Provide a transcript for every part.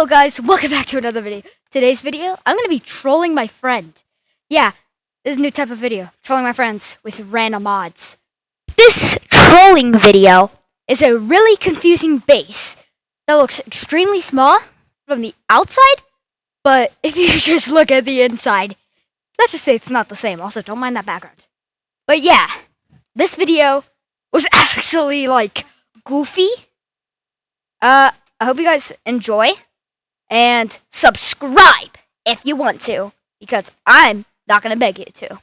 Hello guys, welcome back to another video. Today's video, I'm going to be trolling my friend. Yeah, this is a new type of video, trolling my friends with random mods. This trolling video is a really confusing base that looks extremely small from the outside, but if you just look at the inside, let's just say it's not the same. Also, don't mind that background. But yeah, this video was actually like goofy. Uh, I hope you guys enjoy and subscribe if you want to because I'm not going to beg you to.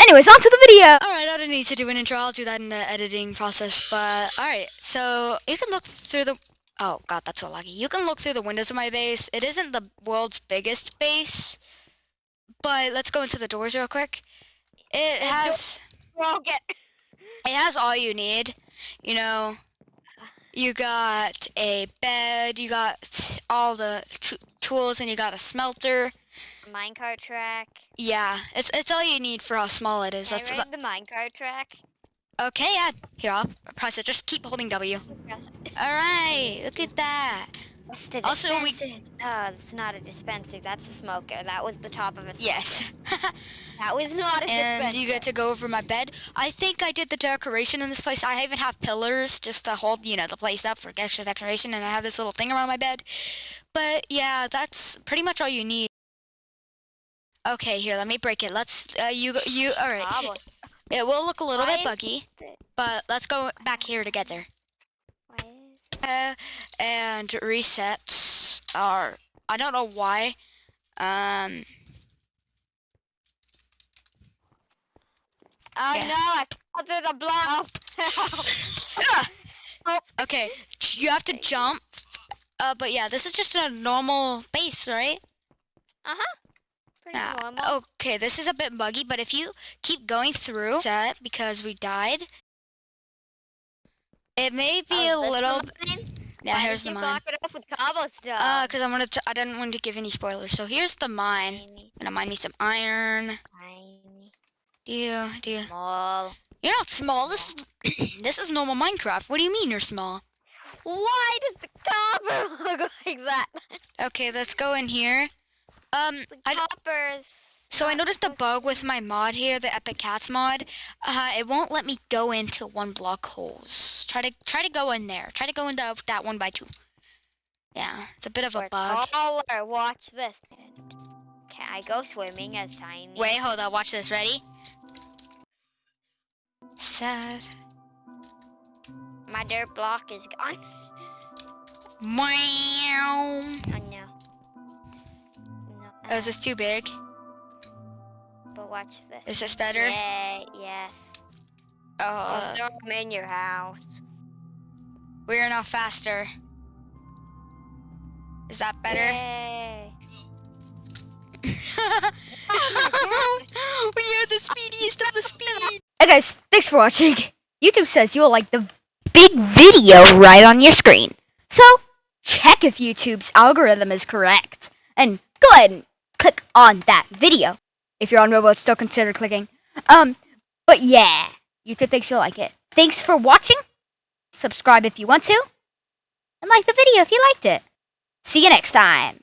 Anyways, on to the video. Alright, I don't need to do an intro. I'll do that in the editing process. But, alright, so you can look through the... Oh, God, that's so lucky. You can look through the windows of my base. It isn't the world's biggest base. But let's go into the doors real quick. It has... Well, get. It has all you need. You know, you got a bed, you got all the tools, and you got a smelter. Minecart track. Yeah, it's it's all you need for how small it is. Can That's I ride the minecart track. Okay, yeah. Here, I'll press it. Just keep holding W. All right, look at that. Also, we. Oh, it's not a dispenser. That's a smoker. That was the top of a. Smoker. Yes. that was not a and dispenser. you get to go over my bed. I think I did the decoration in this place. I even have pillars just to hold, you know, the place up for extra decoration, and I have this little thing around my bed. But yeah, that's pretty much all you need. Okay, here, let me break it. Let's. Uh, you. You. All right. Oh, it will look a little Why bit buggy, but let's go back here together. And resets are I don't know why. Um. Oh Yeah. no! I the block. Ah! Okay, you have to jump. Uh, but yeah, this is just a normal base, right? uh huh. Pretty Okay, this is a bit buggy, but if you keep going through set because we died, it may be Oh, a little. Yeah, Why here's the mine. it off with cobblestone? Uh, cause I wanted to. I didn't want to give any spoilers. So here's the mine. Tiny, Gonna mine me some iron. tiny, Do you? Do you? small. You're not small. This is this is normal Minecraft. What do you mean you're small? Why does the copper look like that? Okay, let's go in here. Um, The I copper's. So I noticed a bug with my mod here, the Epic Cats mod. Uh, it won't let me go into one block holes. Try to try to go in there. Try to go into that one by two. Yeah, it's a bit of a We're bug. taller. Watch this. Can I go swimming as tiny? Wait, hold on. Watch this. Ready? Sad. My dirt block is gone. Wow. Oh no. No. Oh, is this too big? But watch this. Is this better? Yay, yes. Oh, I'll uh, throw 'em in your house. we are now faster. Is that better? Yay. we are the speediest of the speed. Hey guys, thanks for watching. YouTube says you'll like the big video right on your screen. So, check if YouTube's algorithm is correct. And go ahead and click on that video. If you're on mobile, it's still consider clicking. Um, but yeah, YouTube thinks you'll like it. Thanks for watching. Subscribe if you want to. And like the video if you liked it. See you next time.